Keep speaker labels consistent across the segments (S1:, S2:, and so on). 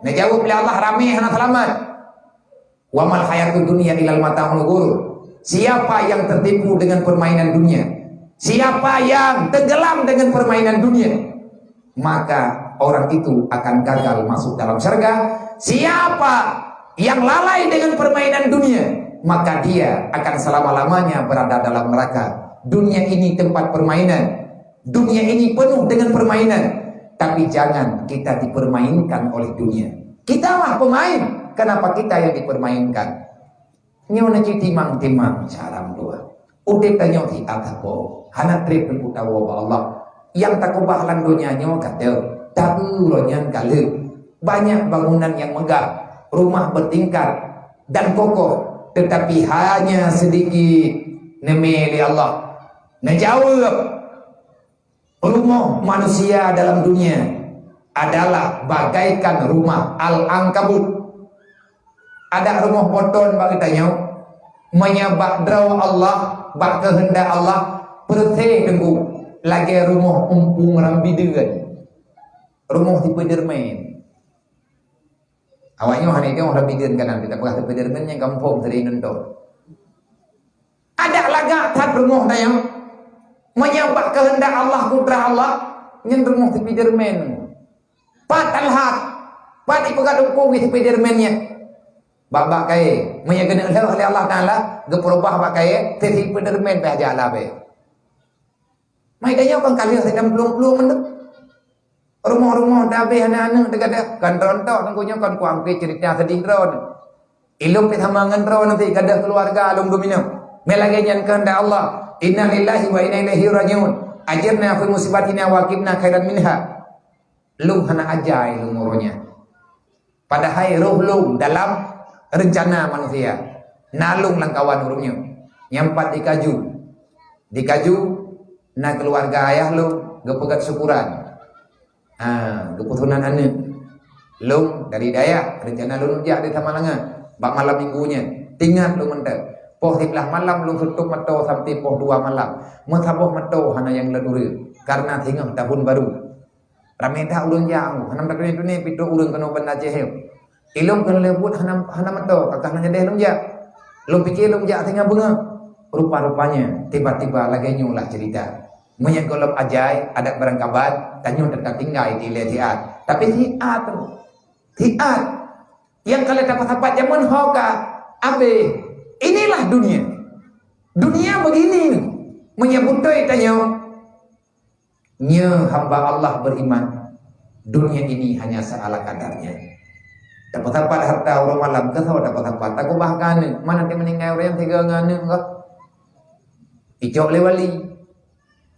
S1: Nak jawab oleh Allah ramai hana selamat. Wa mal hayatud dunya ilal mata'ul ghurur. Siapa yang tertipu dengan permainan dunia? Siapa yang tenggelam dengan permainan dunia? Maka orang itu akan gagal masuk dalam syurga. Siapa yang lalai dengan permainan dunia? Maka dia akan selama-lamanya berada dalam neraka. Dunia ini tempat permainan. Dunia ini penuh dengan permainan. Tapi jangan kita dipermainkan oleh dunia. Kita lah pemain. Kenapa kita yang dipermainkan? Nyo na timang timang caram dua. Udah tanya di atas bo. Hana trip berputar wa Allah. Yang tak kubah landonya nyo kata. Tak uronya kali. Banyak bangunan yang megah. Rumah bertingkat. Dan kokoh. Tetapi hanya sedikit. Nemi Allah. Najawab rumah manusia dalam dunia adalah bagaikan rumah al-ankabut. Ada rumah poton bagi tanya menyabak draw Allah bak kehendak Allah perthe tunggu lagi rumah umpung rambidegan rumah tipe dermain awaknya hanya dia orang rambidegan kanan. Kita bukan tipe dermain yang kampung sering nonton ada lagak tak rumah tanya menyabak kehendak Allah putra Allah yang rumah Spiderman patal hat pati pegat ukur di Spiderman-nya babak kaya menyagana oleh Allah Ta'ala geperubah bak kaya teti Spiderman pe aja Allah be mai daya kan kali sedang pelung-pelung mendu rumah-rumah dabe anak-anak dekat dia kan rontok tengkunya kan kuang pe cerita sedih ron ilum pe sama ngan ron nanti kada keluarga alum domino melagi kehendak Allah Inna lillahi wa inna ilaihi rajiun. Ajirna fi musibatina wa qibna khairan minha. Lung hana ajai lung muronya. Padahal roh lung dalam rencana manusia. Nalung langkawan urungnya. Nyampat di kaju. Di kaju na keluarga ayah lu gepegat syukuran. Ha, keputusan anak. Lung dari daya rencana lu nujak di tamalangan. Bak malam minggunya. Tinggal lu mentek. Poh sebelah malam belum tutup mata sampai poh dua malam. Mutabuh mata hana yang leduri. Karena tengah tahun baru. Ramai dah ulun jauh. Hana mata itu ni pitu ulun kena benda jahil. Ilum kena lebut hana hana mata. Kakak nanya deh lumjak. Lum pikir lumjak tengah bunga. Rupa-rupanya tiba-tiba lagi nyulah cerita. Menyak golop ajai, ada barang kabar, tanya tetap tinggal di letiat. Tapi tiat tu. Tiat. Yang kalian dapat apa zaman hoka. Abe, Inilah dunia. Dunia begini. Menyebut tanya. Nya hamba Allah beriman. Dunia ini hanya seala kadarnya. Dapat apa harta orang malam ke dapat apa? Tak bahkan mana dia meninggal orang yang tiga ngane enggak? Icok le wali.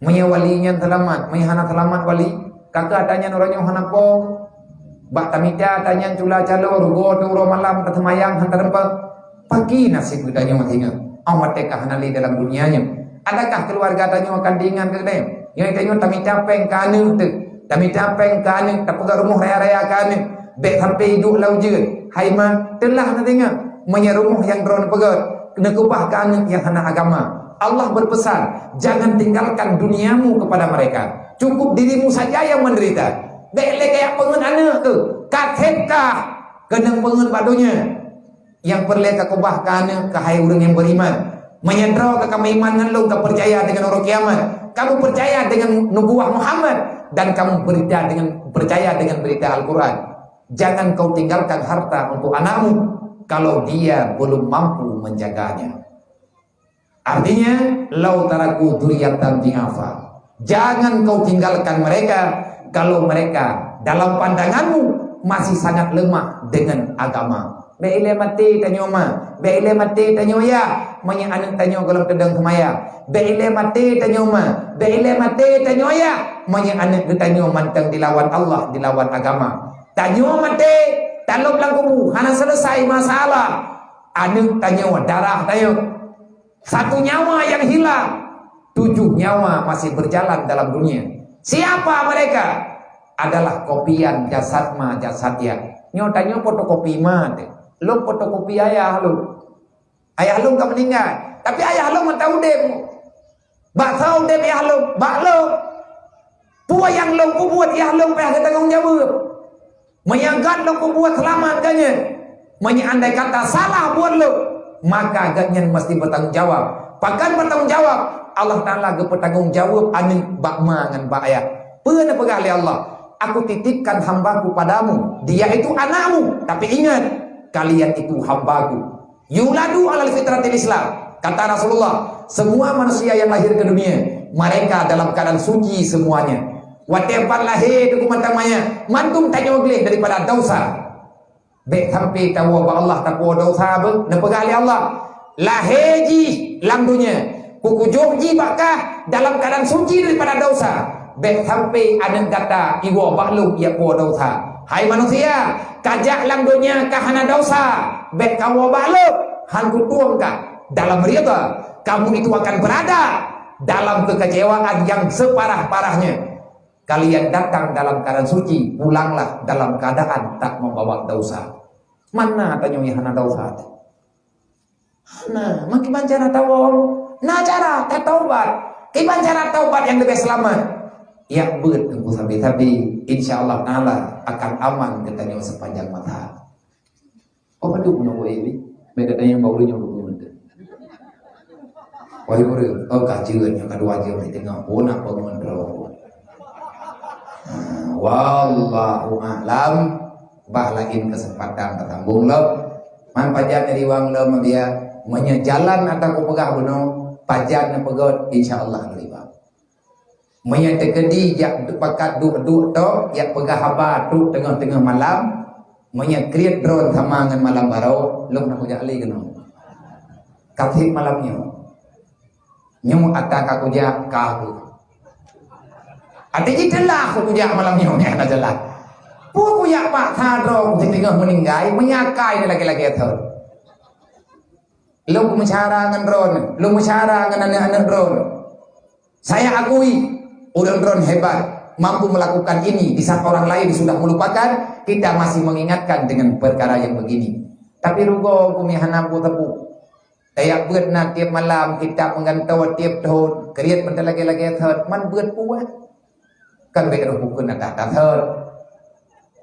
S1: Maya walinya selamat, maya hana selamat wali. Kakak tanya orang yang hana pong. Bak tamita tanya cula calo rugo tu orang malam ketemayang hantar empat pagi nasib kita nyawa tinggal. Amat tekah nali dalam dunianya. Adakah keluarga tanya akan diingat ke dia? Yang tanya kami capek kanu tu. Kami capek kanu. Tak pegang rumah raya-raya kanu. Bek sampai hidup lau je. Hai ma, telah nak tengok. Menyerumuh yang drone pegat. Kena kubah kanu yang hana agama. Allah berpesan, jangan tinggalkan duniamu kepada mereka. Cukup dirimu saja yang menderita. Bek le kayak pengen anak tu. Kathetkah kena pengen padunya? Yang perlu kau bahkan ke hai orang yang beriman. Menyandra ke kamu iman dengan lu kau percaya dengan orang kiamat. Kamu percaya dengan nubuah Muhammad dan kamu berita dengan percaya dengan berita Al-Quran. Jangan kau tinggalkan harta untuk anakmu kalau dia belum mampu menjaganya. Artinya lau taraku duriyatan di'afa jangan kau tinggalkan mereka kalau mereka dalam pandanganmu masih sangat lemah dengan agama Be ile mati tanya ma. Be ile mati tanya ya. Manya anak tanya kalau tedang kemaya. Be ile mati tanya ma. Be ile mati tanya ya. Manya anak tanya mantang dilawan Allah, dilawan agama. Tanya mati. Taluk lang kubu. Hana selesai masalah. Anak tanya darah tanya. Satu nyawa yang hilang. Tujuh nyawa masih berjalan dalam dunia. Siapa mereka? Adalah kopian jasad ma jasad ya. Nyotanya fotokopi mah lu fotokopi ayah lu ayah lu enggak meninggal tapi ayah lu mau tahu dem bak tahu dem ayah lu bak lu puas yang lu ku buat ayah lu payah tanggung jawab Menyagat lo ku buat selamat ganya. Menyandai kata salah buat lo. Maka ganya mesti bertanggungjawab. Pakan bertanggungjawab. Allah Ta'ala ke bertanggungjawab ani bakma dengan bak ayah. Pernah pegang Allah. Aku titipkan hambaku padamu. Dia itu anakmu. Tapi ingat. Kalian itu hambaku. Yuladu ala fitratil Islam. Kata Rasulullah. Semua manusia yang lahir ke dunia. Mereka dalam keadaan suci semuanya. Whatever lahir tu kumantamanya Mantum tanya boleh daripada dosa Baik sampai tahu apa Allah takwa dosa apa Dan pegali Allah Lahir ji dalam dunia Kuku ji bakah dalam keadaan suci daripada dosa Baik sampai ada kata Iwa bakluk ia kuwa dosa Hai manusia Kajak dalam dunia kahana dosa Baik kawa bakluk Han kutuang kah Dalam rida Kamu itu akan berada Dalam kekecewaan yang separah-parahnya kalian datang dalam keadaan suci, pulanglah dalam keadaan tak membawa dosa. Mana tanya hana dosa? Nah, makin cara tahu, nah cara tak taubat. Kiban cara taubat yang lebih selamat. Ya bet tunggu sampai tapi insya Allah Taala akan aman katanya sepanjang mata. Oh padu menunggu ini, beda yang baru yang dulu nanti. Wah itu, oh kajian yang kedua aja di tengah pun apa mengenal. Wallahu a'lam Bahlain kesempatan ketambung lo Man pajak dari wang lo dia Menyejalan atau pegah bunuh na pegot insyaAllah riba Menya tekedi jak pakat duk-duk to Yak pegah haba tu tengah-tengah malam Menya create drone sama dengan malam baru Lo nak kujak ali kena Katip malamnya Nyum atak aku jak kahu ada je aku kujak malam ni ni ada jelas. Pu kujak pak thadro di tengah meninggai menyakai ni lagi-lagi itu. Lu mencara dengan drone, lu mencara dengan anak-anak drone. Saya akui orang drone hebat mampu melakukan ini. Di saat orang lain sudah melupakan kita masih mengingatkan dengan perkara yang begini. Tapi rugo kumi hanapu tepu. Tayak buat nak tiap malam kita menggantau tiap tahun. Keriat bentar lagi-lagi third man buat puas. Kan be ro bukun na ta thơ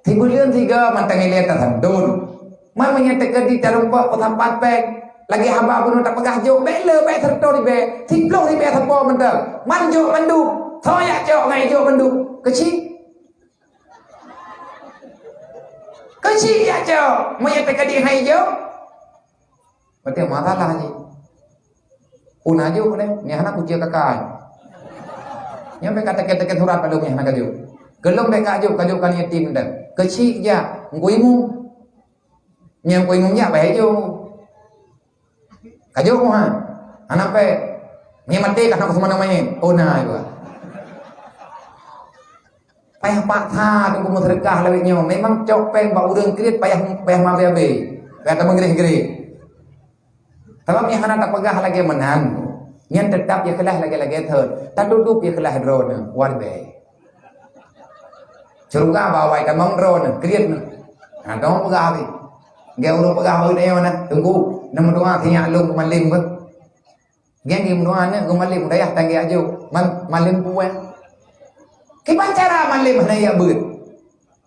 S1: thì bulan tiga mantang ile ta thandun man menyatakan di pak tempat pek lagi hamba pun tak pegah jo be le be therto di be thì plo di thapo mentang man jo mandu thoya jo ngai jo mandu kecil kecil ya jo menyatakan di hai jo berarti masalah ni Una jo ni, ni anak kucing kakak. Yang mereka tekan-tekan surat pada umumnya nak kajuk. Gelom mereka kajuk, kajuk kan yatim dah. Kecil je, nguimu. Yang nguimu nya baik jo. Kajuk mu ha. Anak pe. Ni mati kan aku semana main. Oh nah itu. Payah pak tha tunggu mu sedekah lewitnya. Memang cok pe bak urang krit payah payah mampu abe. Payah tak menggeri-geri. Tapi yang anak tak pegah lagi menang. Yang tetap ia kelah lagi-lagi thơ Ta duduk ia kelah drone. War be Ceruga bawa ikan mong drone. Kriat Ha dong pegah ni. Gaya urut pegah baru dia mana? Tunggu. Nama doa tiyak lung malim pun Gaya ni doa ni Gu malim? Daya tanggi aju Man malim puan Kipan cara malim mana ya ber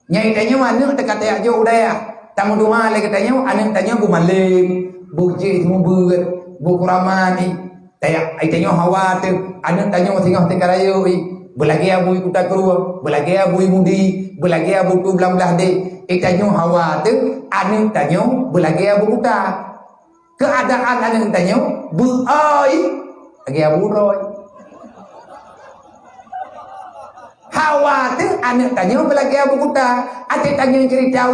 S1: Nyai tanya mana dekat tiyak aju daya Tamu doa lagi tanya Anak tanya gu malim Buji semua ber Buku ramani Tanya, ai tanya hawa tu, anak tanya tengok tengah raya oi. Belagi abu ikut tak keluar, belagi abu mudi, belagi abu tu belah belah de. Ai tanya hawa tu, anak tanya belagi abu kuta. Keadaan anak tanya, bu oi, lagi abu roy. Hawa tu anak tanya belagi abu kuta. Ate tanya cerita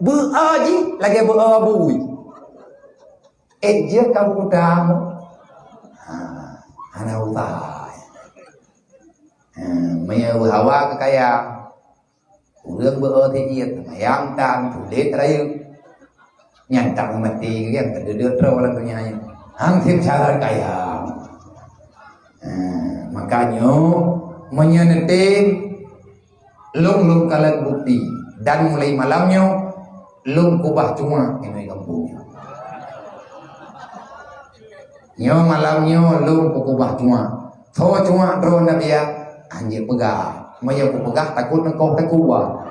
S1: bu oi, lagi abu. Eh, dia kamu kuta ana utai maya hawa ka kaya urang bơ thế nhiệt mayang tang thủ lết rayu nyan tang mati cái yang kedua terus orang punya hang tim cara kaya makanya menyenetin lung lung kalan bukti dan mulai malamnya lung kubah cuma ini kampungnya Nyo malam nyo lu pukubah cuma. Tho cuma dro na dia anjir pegah. Maya ku pegah takut engkau tak kuba.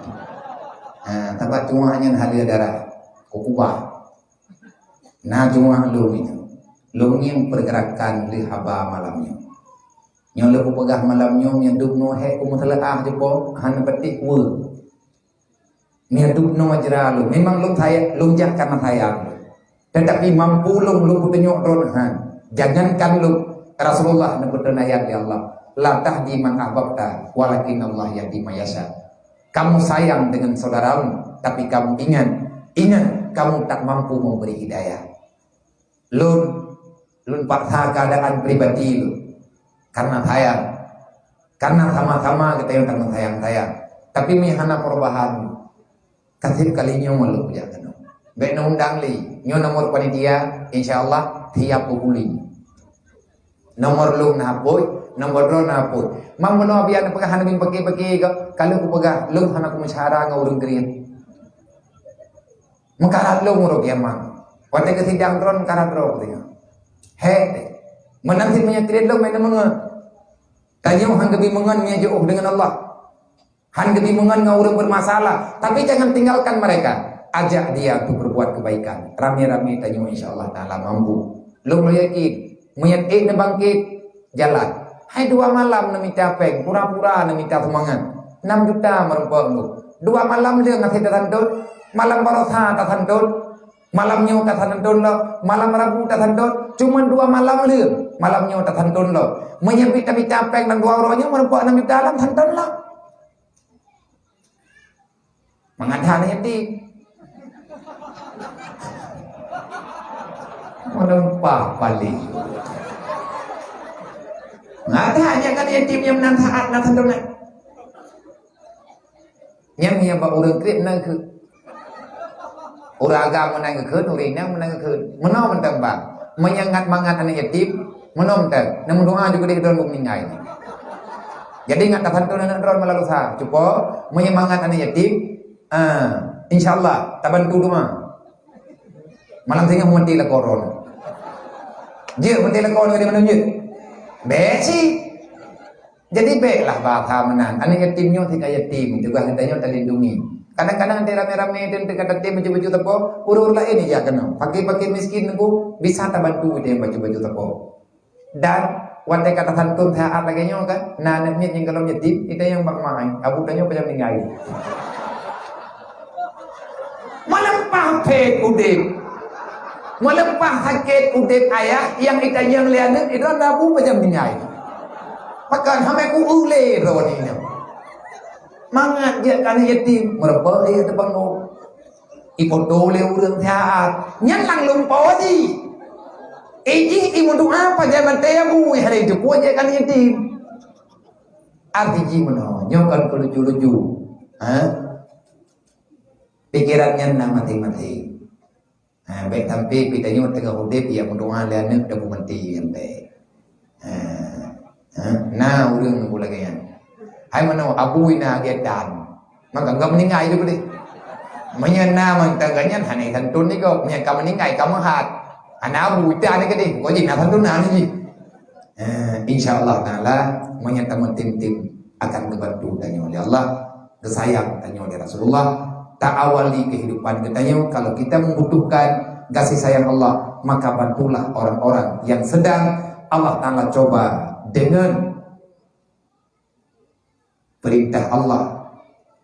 S1: Ha, tempat tuahnya halia darah. Kukubah. Nah cuma lu ini. Lu yang pergerakan di haba malamnya. Yang lu pegah malamnya yang duk no he ku mutalaah je po han petik wu. Ni duk no ajra lu. Memang lu saya lu karena sayang. Tetapi mampu lu lu tunjuk ron han. Jangankan lu Rasulullah nebutkan ayat ya Allah. La tahdi man ahbabta walakin Allah yahdi man yasha kamu sayang dengan saudaramu tapi kamu ingat ingat kamu tak mampu memberi hidayah lun lun paksa keadaan pribadi lu karena sayang. Karena sama-sama kita yang karena sayang sayang. Tapi mihana perubahan. Kasih kalinya malu punya kanu baik undang li. Nyo nomor panitia insyaallah tiap pukuli nomor lu nak nombor dua na pun mam mono biar na pagah hanabing pagi-pagi ka kalau ko pagah lung hanak ko masyara nga urang green makarat lung uro kaya man wate ka sidang dron karat ro ko he menang si punya kredit lung may na mga tanyo hang gabi mangan niya jauh dengan Allah. Hang gabi mangan nga urang bermasalah. Tapi jangan tinggalkan mereka. Ajak dia untuk berbuat kebaikan. Rami-rami tanyo insyaallah taala mampu. Lo yakin mayat eh na bangkit jalan. Hai dua malam minta peng, pura-pura nak minta semangat. 6 juta merupakan lu. Dua malam dia ngasih tertandun, malam barosa tertandun, malam nyu tertandun lo, malam rabu tertandun, cuma dua malam dia, malam nyu tertandun lo. Menyebut tapi capek dan dua orangnya merupakan 6 juta dalam tandun lo. Mengadhan ini Melempah balik ada hanya kan yatim yang menang nak nak. Yang yang buat orang krit nak ke. Orang agama menang ke orang ini menang ke. Mana mentang bang. Menyangat mangat anak yatim. Mana mentang. Namun doa juga dia dalam meninggal. Jadi ingat tak tentu nak drone malah lusa. Cuba menyemangat anak yatim. Ah, insyaallah tak bantu rumah. Malam tengah mati lah koron. Dia mati lah koron di mana dia? Besi. Jadi baiklah bahasa menang. Anak yatimnya tidak yatim. Juga hendaknya terlindungi. Kadang-kadang nanti rame-rame itu kata tim baju-baju tepo, urur lah ini ya kena. Pakai-pakai miskin aku bisa tak bantu dia baju-baju tepo. Dan wanita kata santun saya lagi nyo kan, nah anaknya yang kalau yatim itu yang bak main. Abu tanya macam meninggal. Malam pahpe kudik. Melepas sakit udip ayah yang kita yang lihat itu nabu macam ni ayah. Maka sampai ku ule rawan ini. Mangat dia kan yatim meraba dia depan no. Ibu dole urang sehat. Nyan lang lumpau di. Iji ibu doa apa zaman tebu hari itu ku aja kan yatim. Arti gimana? Nyokan kelucu-lucu. Ha? Pikirannya nama mati-mati. Ha, baik sampai kita ni tengah hudip yang mendoa lah nak dah berhenti yang baik. Ha, ha, nah urang nak lagi yang. Hai mana abu ina dia dan. Maka enggak meninggal itu boleh. Menyana mentaganya hanya santun ni kau. Menyana kamu meninggal kamu hat. Anak abu itu anak kedi. Kau jadi nak santun nak ni. InsyaAllah ta'ala menyata tim-tim akan dibantu tanya oleh Allah kesayang tanya oleh Rasulullah tak awali kehidupan kita kalau kita membutuhkan kasih sayang Allah maka bantulah orang-orang yang sedang Allah Taala coba dengan perintah Allah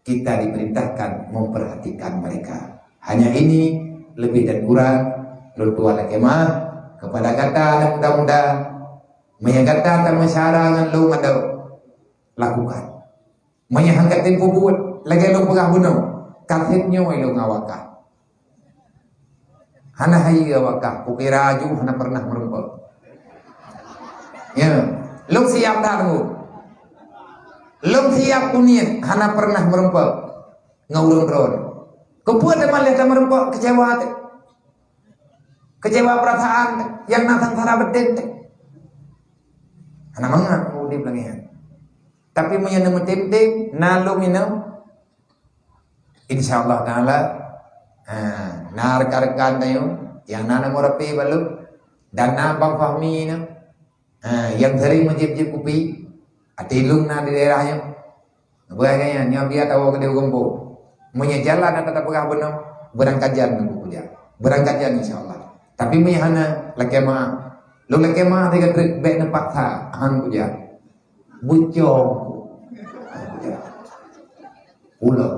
S1: kita diperintahkan memperhatikan mereka. Hanya ini lebih dan kurang lutua kemah kepada kata dan muda-muda menyangkata dan masyarakat lu ada lakukan. Menyangkat tempo buat lagi lu pegah bunuh kathitnya wa ilo ngawaka. Hana hayi ngawaka, kukira aju hana pernah merumput. Ya, lu siap dah Lu siap kunyit, hana pernah merumput. Ngawurun ron. Kepuat teman lihat merumput kecewa hati. Kecewa perasaan yang natang sana bedin. Hana mangat udip lagi. Tapi menyenemu tim-tim, nalu minum, insyaallah taala ha na rekan-rekan tayo yang nana morapi balu dan na bang fahmi na ha yang sering menjip-jip kupi atilung na di daerahnya Bagaya nya biar tahu ke dia gombo. Punya jalan ada tak pegah benar. Berangkajan nunggu puja. Berangkajan insyaAllah. Tapi punya hana laki mah. Lu laki mah tiga trik baik nampak tak. Han puja. Bucong. Pula.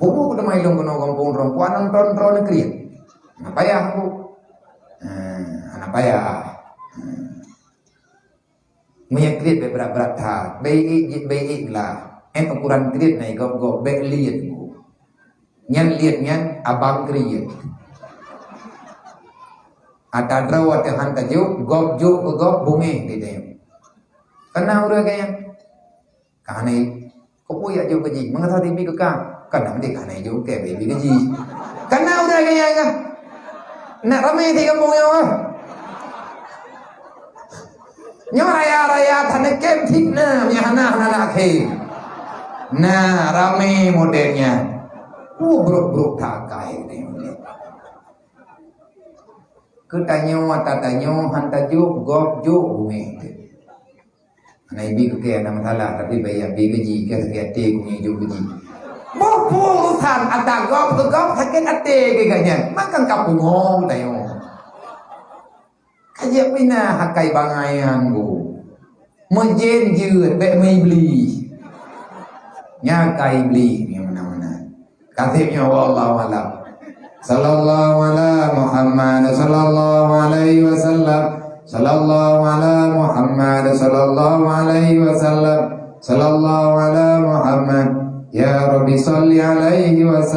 S1: Buku kuda mai long kono kampung perempuan nonton ron negeri. Apa ya aku? Hmm, apa ya? Punya kredit berat-berat tak. Baik baik lah. En ukuran kredit naik gop gop baik lihat ku. Nyan lihat nyan abang kredit. Ada draw atau han kaju gop ju ku gop bungi di dia. Kena urang kaya. Kahane ko puya ju kaji. Mengata tibi ke kang. Kena mesti kahane ju ke baby kaji. Kena urang kaya ka. Nak ramai di kampung yo ah. Nyo raya raya tanah kem fitna mi hana hana ke. Nah, ramai modelnya. Oh, buruk-buruk tak kaya ni. Ketanyo atatanyo hantajuk gop juk bumi. Ana ibi ke ke nama salah tapi bayar bi gaji ke sekian te kunyi juk gaji. Bopo usan ada gop ke gop sakit ate ke. Makan kapung hong tayo. Kaya pina hakai bangayan go. Mejen je be mai beli. Nya kai beli ni mana-mana. Katibnya wallahu alam. Sallallahu ala Muhammad sallallahu alaihi wasallam. Sallallahu ala Muhammad sallallahu alaihi wasallam. Sallallahu ala Muhammad. Ya Rabbi salli alaihi wasallam.